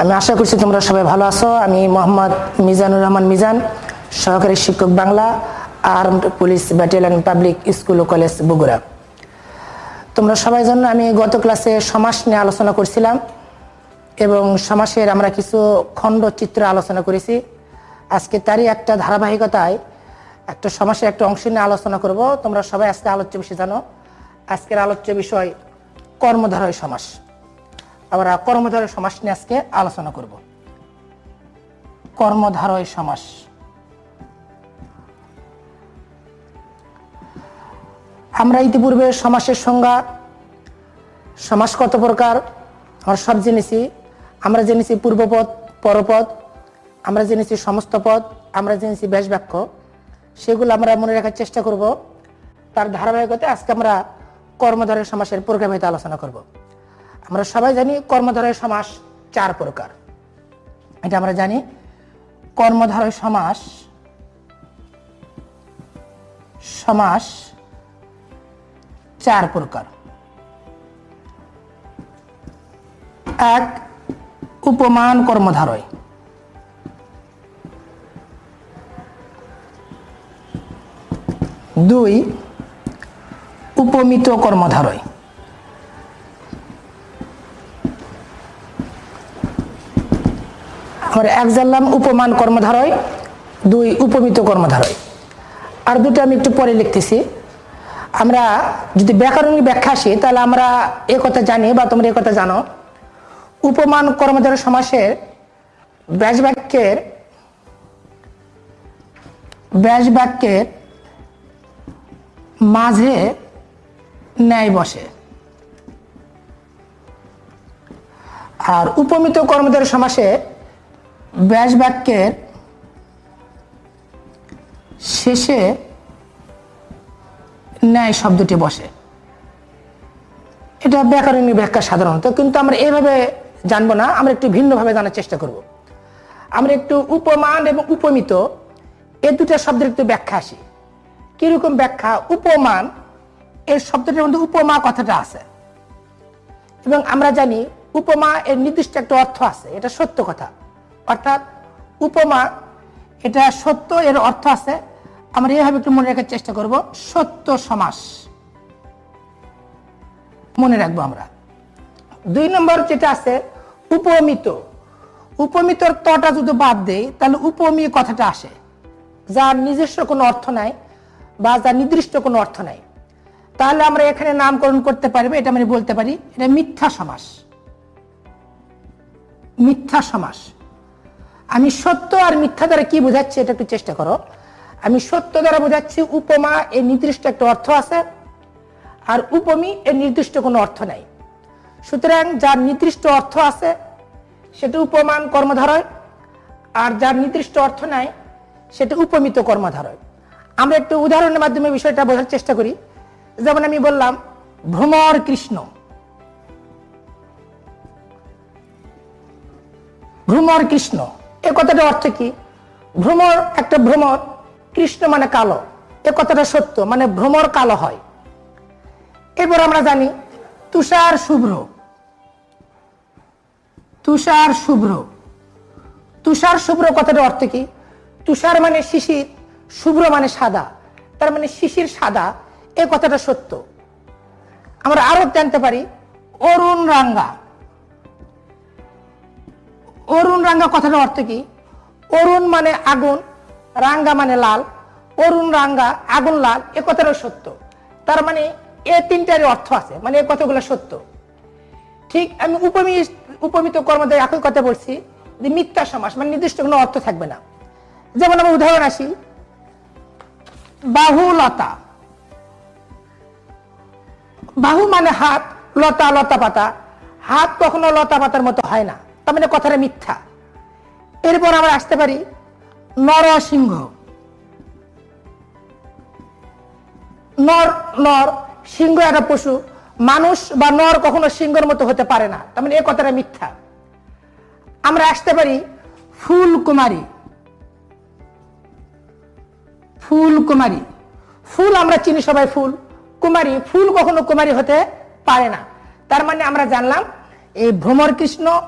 আমি আশা করছি তোমরা সবাই ভালো আছো। আমি মোহাম্মদ মিজানুর রহমান মিজান, সহকারী শিক্ষক Bangla, armed police battalion public school ও কলেজ বগুড়া। তোমরা সবাই জন্য আমি গত ক্লাসে সমাস নিয়ে আলোচনা করছিলাম এবং সমাসের আমরা কিছু খণ্ড চিত্র আলোচনা করেছি। আজকে তারই একটা ধারাবাহিকতায় একটা সমাসের একটা অংশ নিয়ে আলোচনা করব। তোমরা সবাই আজকে আলোচ্য বিষয় জানো। আজকের আলোচ্য বিষয় কর্মধারয় সমাস। আমরা কর্মধারয় সমাস নিয়ে আজকে আলোচনা করব। কর্মধারয় সমাস। আমরা ইতিপূর্বে সমাসের সংজ্ঞা, সমাস কত প্রকার, আমরা সব জেনেছি। আমরা জেনেছি পূর্বপদ, পরপদ, আমরা জেনেছি সমস্ত পদ, আমরা জেনেছি ব্যাস বাক্য সেগুলো আমরা মনে রাখার চেষ্টা করব। তার ধারাবাহিকতায় আজকে আমরা কর্মধারয় সমাসের প্রোগ্রামিতে আলোচনা করব। আমরা সবাই জানি কর্মধারয় সমাস চার প্রকার। এটা আমরা জানি। কর্মধারয় সমাস সমাস চার প্রকার। এক, উপমান কর্মধারয়। দুই, উপমিত কর্মধারয়। আমরা এক জানলাম উপমান কর্মধারয়, দুই উপমিত কর্মধারয়। আর দুটো আমি একটু পরে লিখতেছি। আমরা যদি ব্যাকরণিক ব্যাখ্যা আসি, তাহলে আমরা এ কথা জানি বা তোমরা এ কথা জানো। উপমান কর্মধারয় সমাসের ব্যাস বাক্যের বাক্যের মাঝে ন্যায় বসে। আর উপমিত কর্মধারয় সমাসে ব্যাস বাক্যের শেষে ন্যায় শব্দটি বসে। এটা ব্যাকরণী ব্যাখ্যা সাধারণত, কিন্তু আমরা এভাবে জানব না, আমরা একটু ভিন্নভাবে জানার চেষ্টা করব। আমরা একটু উপমান এবং উপমিত, এ দুটা শব্দের একটু ব্যাখ্যা আসি। কীরকম ব্যাখ্যা? উপমান, এর শব্দটির মধ্যে উপমা কথাটা আছে। এবং আমরা জানি, উপমা এর নির্দিষ্ট একটা অর্থ আছে, এটা সত্য কথা। অর্থাৎ উপমা, এটা সত্য, এর অর্থ আছে। আমরা এভাবে একটু মনে রাখার চেষ্টা করব। সত্য সমাস। মনে রাখব আমরা। দুই নম্বর যেটা আছে, উপমিত। উপমিতর তটা যদি বাদ দেই, তাহলে উপমি কথাটা আসে, যার নিজস্ব কোনো অর্থ নাই বা যার নির্দিষ্ট কোনো অর্থ নাই। তাহলে আমরা এখানে নামকরণ করতে পারব, এটা আমি বলতে পারি, এটা মিথ্যা সমাস। মিথ্যা সমাস। আমি সত্য আর মিথ্যা দ্বারা কি বোঝাচ্ছি এটা একটু চেষ্টা করো। আমি সত্য দ্বারা বোঝাচ্ছি উপমা এর নির্দিষ্ট একটা অর্থ আছে, আর উপমি এর নির্দিষ্ট কোনো অর্থ নাই। সুতরাং যার নির্দিষ্ট অর্থ আছে, সেটা উপমান কর্মধারয়, আর যার নির্দিষ্ট অর্থ নাই, সেটা উপমিত কর্মধারয়। আমরা একটু উদাহরণের মাধ্যমে বিষয়টা বোঝার চেষ্টা করি। যেমন আমি বললাম, ভ্রমর কৃষ্ণ। ভ্রমর কৃষ্ণ। এ কথাটা অর্থ কি? ভ্রমর একটা ভ্রমর কৃষ্ণ মানে কালো। এ কথাটা সত্য মানে ভ্রমর কালো হয়। এরপর আমরা জানি, তুষার শুভ্র। তুষার শুভ্র। তুষার শুভ্র কথাটার অর্থ কি? তুষার মানে শিশির, শুভ্র মানে সাদা। তার মানে শিশির সাদা, এ কথাটা সত্য। আমরা আরও জানতে পারি অরুণ রাঙ্গা অরুণ রাঙ্গা কথাটার অর্থ কি? অরুণ মানে আগুন, রাঙ্গা মানে লাল, অরুণ রাঙ্গা, আগুন লাল, এ কথাটাও সত্য। তার মানে এ তিনটারই অর্থ আছে মানে এ কথাগুলো সত্য। ঠিক আমি উপমি উপমিত কর্মদের একই কথা বলছি, যে মিথ্যা সমাস মানে নির্দিষ্ট কোনো অর্থ থাকবে না। যেমন আমি উদাহরণ আসি। বাহুলতা বাহু মানে হাত, লতা লতা পাতা। হাত কখনো লতা পাতার মতো হয় না। তার মানে কথাটা মিথ্যা। এরপর আমরা আসতে পারি নরসিংহ। নর নর, সিংহ একটা পশু। মানুষ বা নর কখনো সিংহের মতো হতে পারে না। তার মানে এ কথাটা মিথ্যা। আমরা আসতে পারি ফুল কুমারী ফুল কুমারী ফুল আমরা চিনি সবাই ফুল। কুমারী, ফুল কখনো কুমারী হতে পারে না। তার মানে আমরা জানলাম, এই ভ্রমর কৃষ্ণ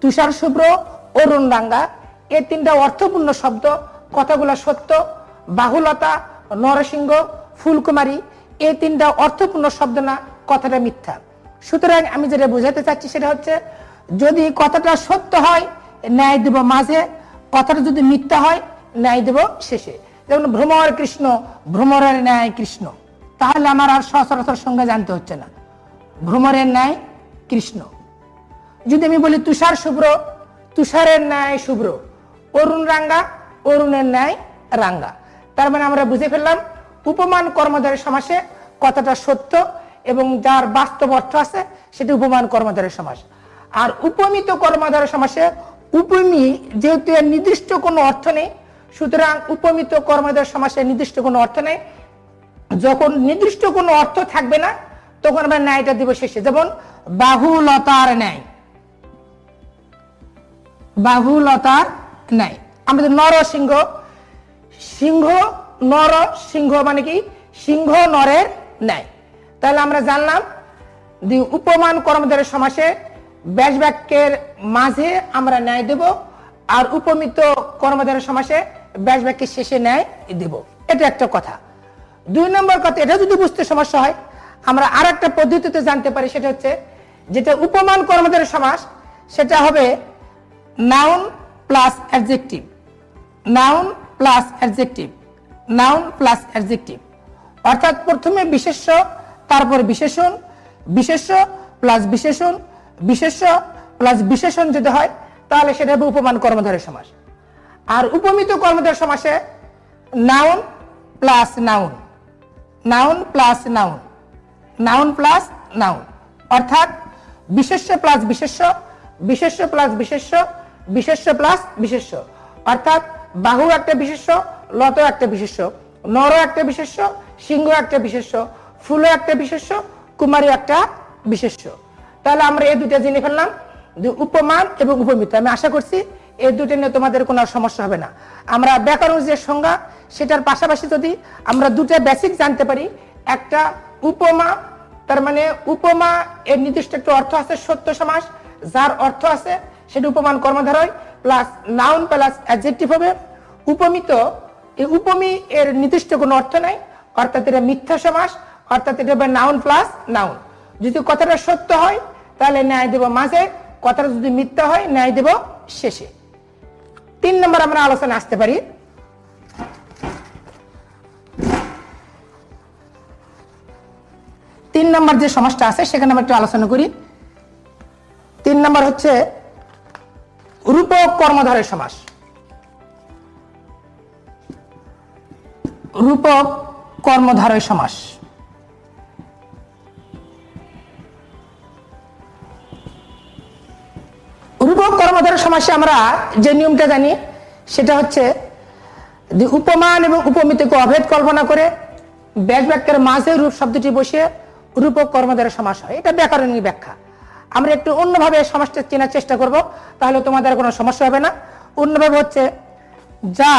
তুষার শুভ্র, অরুণ রাঙ্গা। এই তিনটা অর্থপূর্ণ শব্দ, কথাগুলো সত্য। বাহুলতা, নরসিংহ, ফুলকুমারী এই তিনটা অর্থপূর্ণ শব্দ না, কথাটা মিথ্যা। সুতরাং আমি যেটা বোঝাতে চাচ্ছি সেটা হচ্ছে, যদি কথাটা সত্য হয়, ন্যায় দেব মাঝে। কথাটা যদি মিথ্যা হয়, ন্যায় দেব শেষে। যেমন, ভ্রমর কৃষ্ণ, ভ্রমরের ন্যায় কৃষ্ণ। তাহলে আমার আর সচরাচর সঙ্গে জানতে হচ্ছে না। ভ্রমরের ন্যায় কৃষ্ণ। যদি আমি বলি তুষার শুভ্র, তুষারের ন্যায় শুভ্র, অরুণ রাঙ্গা, অরুণের ন্যায় রাঙ্গা। তার মানে আমরা বুঝে ফেললাম উপমান কর্মধারের সমাসে কথাটা সত্য এবং যার বাস্তব অর্থ আছে সেটি উপমান কর্মধারের সমাস। আর উপমিত কর্মধারের সমাসে উপমি যেহেতু এর নির্দিষ্ট কোনো অর্থ নেই, সুতরাং উপমিত কর্মধার সমাসে নির্দিষ্ট কোনো অর্থ নেই। যখন নির্দিষ্ট কোনো অর্থ থাকবে না, তখন আমরা ন্যায়টা দিব শেষে। যেমন বাহুলতার ন্যায়। বাহুলতার ন্যায় আমাদের নর সিংহ নর সিংহ মানে কি? সিংহ নরের ন্যায় তাহলে আমরা জানলাম যে উপমান কর্মধারের সমাসে ব্যাস বাক্যের মাঝে আমরা ন্যায় দেব আর উপমিত কর্মধারের সমাসে ব্যাস বাক্যের শেষে ন্যায় দেব। এটা একটা কথা। দুই নম্বর কথা, এটা যদি বুঝতে সমস্যা হয়, আমরা আর একটা পদ্ধতিতে জানতে পারি, সেটা হচ্ছে যেটা উপমান কর্মধারের সমাস, সেটা হবে noun plus adjective noun plus adjective noun plus adjective অর্থাৎ প্রথমে বিশেষ্য, তারপর বিশেষণ, বিশেষ্য প্লাস বিশেষণ, বিশেষ্য প্লাস বিশেষণ যদি হয়, তাহলে সেটা হবে উপমান কর্মধারের সমাস। আর উপমিত কর্মধারের সমাসে noun plus noun noun plus noun noun plus noun অর্থাৎ বিশেষ্য প্লাস বিশেষ্য বিশেষ্য প্লাস বিশেষ্য বিশেষ্য প্লাস বিশেষ্য। অর্থাৎ বাহু একটা বিশেষ্য, লত একটা বিশেষ্য, নর একটা বিশেষ্য, সিংহ একটা বিশেষ্য, ফুল একটা বিশেষ্য, কুমারী একটা বিশেষ্য। তাহলে আমরা এই দুইটা জেনে ফেললাম উপমান এবং উপমিত। আমি আশা করছি এই দুটো নিয়ে তোমাদের কোনো সমস্যা হবে না। আমরা ব্যাকরণ যে সংজ্ঞা, সেটার পাশাপাশি যদি আমরা দুটো বেসিক জানতে পারি, একটা উপমা, তার মানে উপমা এর নির্দিষ্ট একটা অর্থ আছে সত্য সমাস, যার অর্থ আছে সেটা উপমান কর্মধারয় প্লাস নাউন প্লাস অ্যাডজেক্টিভ হবে। উপমিত, এই উপমি এর নির্দিষ্ট কোনো অর্থ নাই, অর্থাৎ এটা মিথ্যা সমাস, অর্থাৎ এটা হবে নাউন প্লাস নাউন যদি কথাটা সত্য হয়, তাহলে ন্যায় দেব মাঝে, কথাটা যদি মিথ্যা হয়, ন্যায় দেব শেষে। তিন নম্বর আমরা আলোচনা আসতে পারি। তিন নম্বর যে সমাজটা আছে, সেখানে আমরা একটু আলোচনা করি। তিন নম্বর হচ্ছে রূপক কর্মধারের সমাস। রূপক কর্মধারয় সমাস। রূপক কর্মধারয় সমাসে আমরা যে নিয়মটা জানি, সেটা হচ্ছে উপমান এবং উপমিতকে অভেদ কল্পনা করে ব্যাস বাক্যের মাঝে রূপ শব্দটি বসিয়ে রূপক কর্মধারয় সমাস হয়। এটা ব্যাকরণিক ব্যাখ্যা। আমরা একটু অন্যভাবে সমাজটা চেনার চেষ্টা করব, তাহলে তোমাদের কোনো সমস্যা হবে না। অন্যভাবে হচ্ছে, যা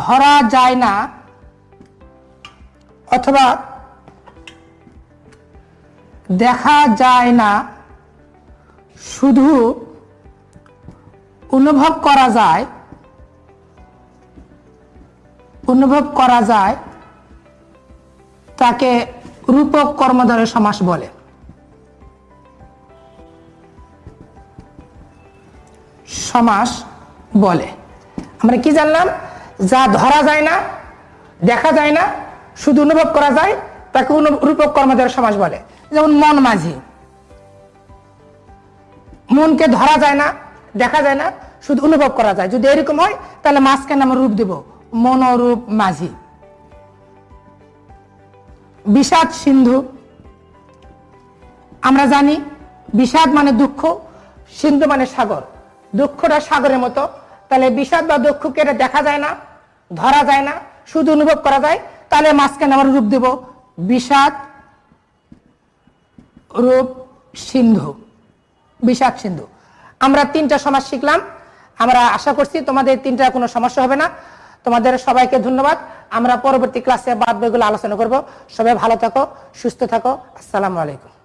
ধরা যায় না, অথবা দেখা যায় না, শুধু অনুভব করা যায়, অনুভব করা যায়, তাকে রূপক কর্মধারের সমাস বলে। সমাস বলে। আমরা কি জানলাম? যা ধরা যায় না, দেখা যায় না, শুধু অনুভব করা যায়, তাকে রূপক কর্মধারের সমাস বলে। যেমন মন মাঝি। মনকে ধরা যায় না, দেখা যায় না, শুধু অনুভব করা যায়। যদি এরকম হয়, তাহলে মাঝখানে আমরা রূপ দেব। মনোরূপ মাঝি। বিষাদ সিন্ধু। আমরা জানি বিষাদ মানে দুঃখ, সিন্ধু মানে সাগর। দুঃখটা সাগরের মতো। তাহলে বিষাদ বা দুঃখকে এটা দেখা যায় না, ধরা যায় না, শুধু অনুভব করা যায়। তাহলে মাঝখানে আমরা রূপ দেব, বিষাদ রূপ সিন্ধু, বিষাদ সিন্ধু। আমরা তিনটা সমাজ শিখলাম। আমরা আশা করছি তোমাদের তিনটা কোনো সমস্যা হবে না। তোমাদের সবাইকে ধন্যবাদ। আমরা পরবর্তী ক্লাসে বাদ বইগুলো আলোচনা করব। সবাই ভালো থাকো, সুস্থ থাকো। আসসালামু আলাইকুম।